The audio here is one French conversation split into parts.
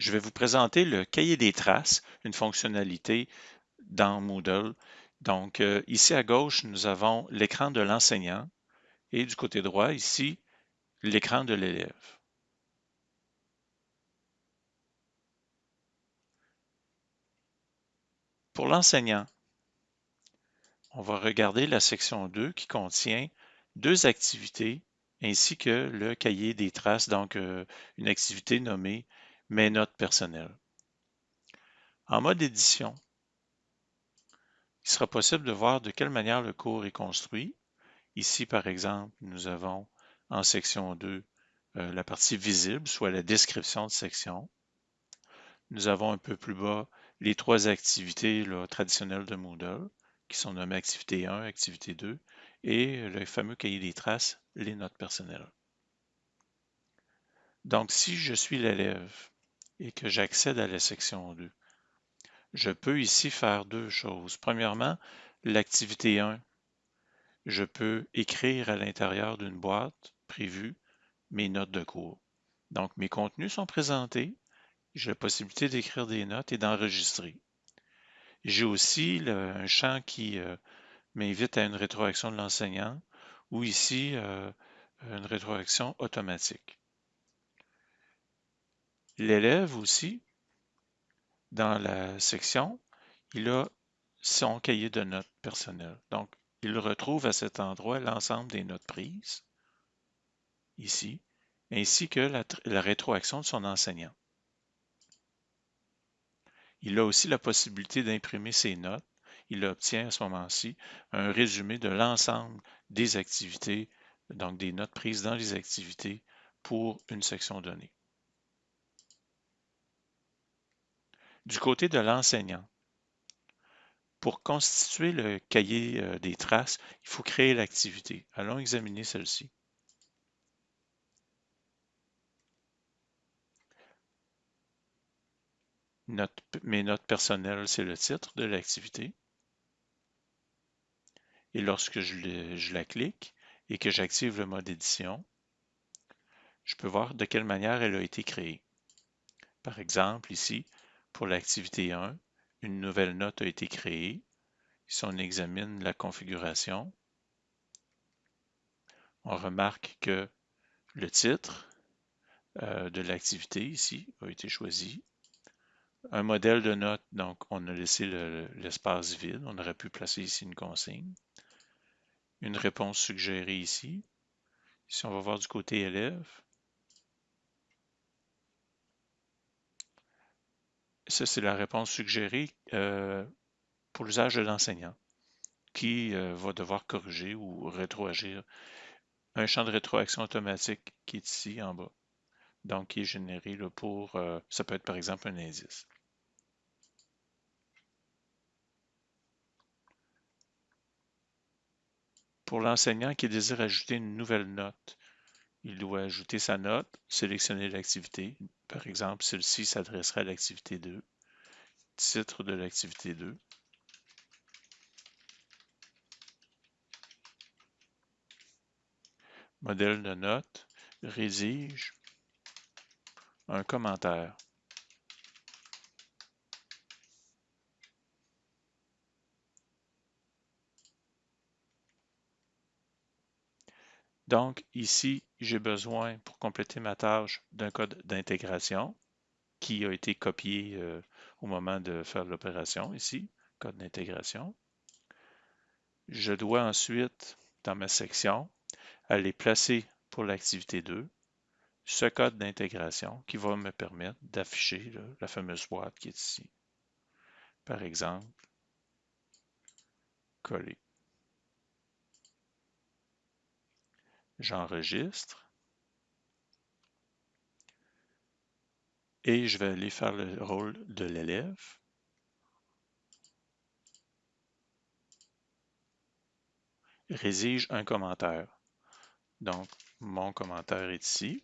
je vais vous présenter le cahier des traces, une fonctionnalité dans Moodle. Donc, euh, ici à gauche, nous avons l'écran de l'enseignant et du côté droit, ici, l'écran de l'élève. Pour l'enseignant, on va regarder la section 2 qui contient deux activités ainsi que le cahier des traces, donc euh, une activité nommée Mes notes personnelles. En mode édition, il sera possible de voir de quelle manière le cours est construit. Ici, par exemple, nous avons en section 2 euh, la partie visible, soit la description de section. Nous avons un peu plus bas les trois activités traditionnelles de Moodle, qui sont nommées activité 1, activité 2, et le fameux cahier des traces, les notes personnelles. Donc, si je suis l'élève et que j'accède à la section 2, je peux ici faire deux choses. Premièrement, l'activité 1, je peux écrire à l'intérieur d'une boîte prévue mes notes de cours. Donc, mes contenus sont présentés. J'ai la possibilité d'écrire des notes et d'enregistrer. J'ai aussi un champ qui euh, m'invite à une rétroaction de l'enseignant ou ici euh, une rétroaction automatique. L'élève aussi, dans la section, il a son cahier de notes personnel. Donc, il retrouve à cet endroit l'ensemble des notes prises, ici, ainsi que la, la rétroaction de son enseignant. Il a aussi la possibilité d'imprimer ses notes il obtient à ce moment-ci un résumé de l'ensemble des activités, donc des notes prises dans les activités pour une section donnée. Du côté de l'enseignant, pour constituer le cahier euh, des traces, il faut créer l'activité. Allons examiner celle-ci. mes notes personnelles, c'est le titre de l'activité. Et lorsque je, la clique et que j'active le mode édition, je peux voir de quelle manière elle a été créée. Par exemple, ici, pour l'activité 1, une nouvelle note a été créée. Si on examine la configuration, on remarque que le titre euh, de l'activité ici a été choisi. Un modèle de note, donc on a laissé l'espace vide. On aurait pu placer ici une consigne une réponse suggérée ici. Si on va voir du côté élève, ça c'est la réponse suggérée euh, pour l'usage de l'enseignant qui euh, va devoir corriger ou rétroagir un champ de rétroaction automatique qui est ici en bas. Donc, qui est généré pour, euh, ça peut être par exemple un indice. Pour l'enseignant qui désire ajouter une nouvelle note, il doit ajouter sa note, sélectionner l'activité. Par exemple, celle-ci s'adresserait à l'activité 2. Titre de l'activité 2. Modèle de note, rédige un commentaire. Donc, ici, j'ai besoin, pour compléter ma tâche, d'un code d'intégration qui a été copié euh, au moment de faire l'opération, ici, code d'intégration. Je dois ensuite, dans ma section, aller placer pour l'activité 2 ce code d'intégration qui va me permettre d'afficher la fameuse boîte qui est ici. Par exemple, coller. J'enregistre et je vais aller faire le rôle de l'élève. Rédige un commentaire. Donc, mon commentaire est ici.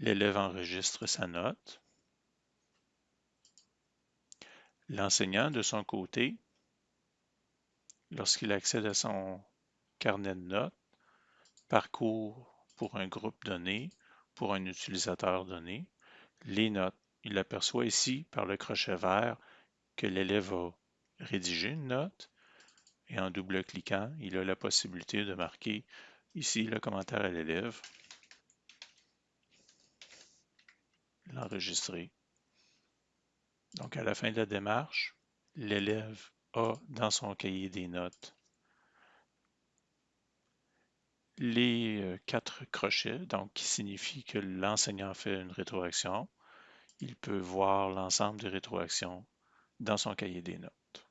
L'élève enregistre sa note. L'enseignant, de son côté, lorsqu'il accède à son carnet de notes, parcourt pour un groupe donné, pour un utilisateur donné, les notes. Il aperçoit ici par le crochet vert que l'élève a rédigé une note et en double-cliquant, il a la possibilité de marquer ici le commentaire à l'élève, l'enregistrer. Donc à la fin de la démarche, l'élève a dans son cahier des notes les euh, quatre crochets, donc qui signifie que l'enseignant fait une rétroaction. Il peut voir l'ensemble des rétroactions dans son cahier des notes.